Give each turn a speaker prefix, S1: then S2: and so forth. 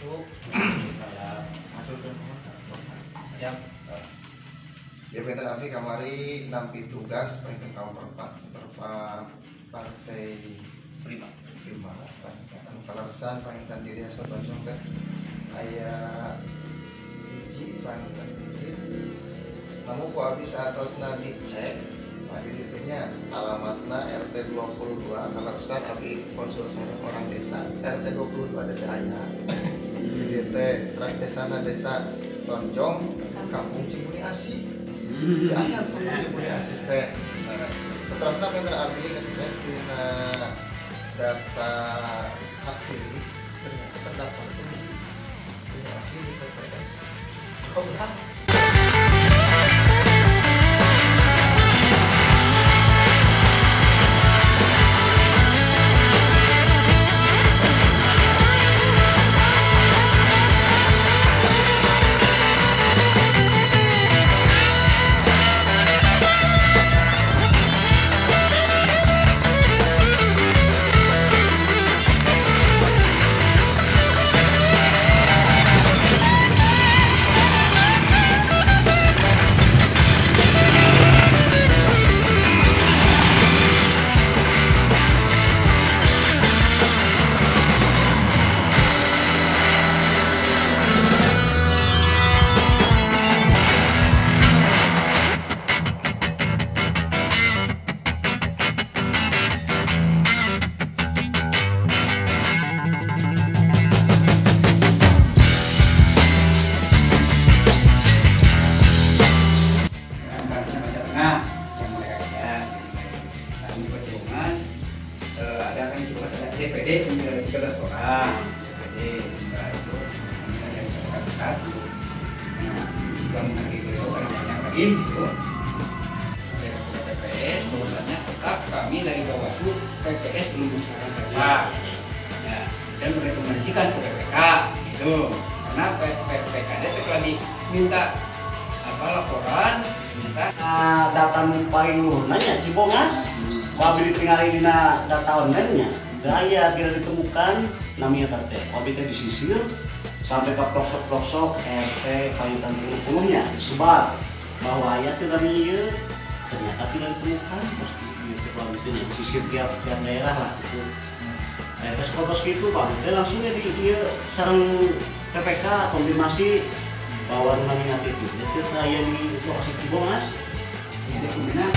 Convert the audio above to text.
S1: masuk
S2: salam masuk kami kamari nampi tugas pengen kaum perempat perempat partai
S1: prima.
S2: Prima. Kan kalarsan pengen diri asal tanjung kan? Ayah hiji pengen hiji namun ku habis atau senadi cek Tadi ditanya alamatnya RT 22 Kalarsan tapi konsul saya orang desa. RT 22 ada saya di RT Ras Desa Desa Tonjong Kampung Cimuni Asih Ya, ya, Kampung Cimuni Asih teh. Seterusnya bener abi ngecek di data hak pilih ternyata terdapat ini asli di TPS kau berhak
S1: belas orang DPD nah itu juga mengenai beliau kan banyak lagi gitu dari TPS bahwasannya tetap kami dari Bawaslu PPS belum melaksanakan rapat ya dan merekomendasikan ke PPK gitu. Karena PPK itu lagi minta apa laporan minta
S3: Nah, data nu paling luhurnya Cibongas wabi ditinggali dina data online-nya daya tidak ditemukan namanya wabi teh disisir sampai ke pelosok-pelosok RT Kalimantan Timur nya disebar bahwa ya tidak iya. Ternyata tidak ditemukan. Terus gitu wabi teh disisir tiap tiap daerah lah gitu. Nah, terus fotos gitu pak, dia langsung ya di dia sarang PPK konfirmasi bahwa namanya itu, itu saya di lokasi Cibongas,
S1: ini kemudian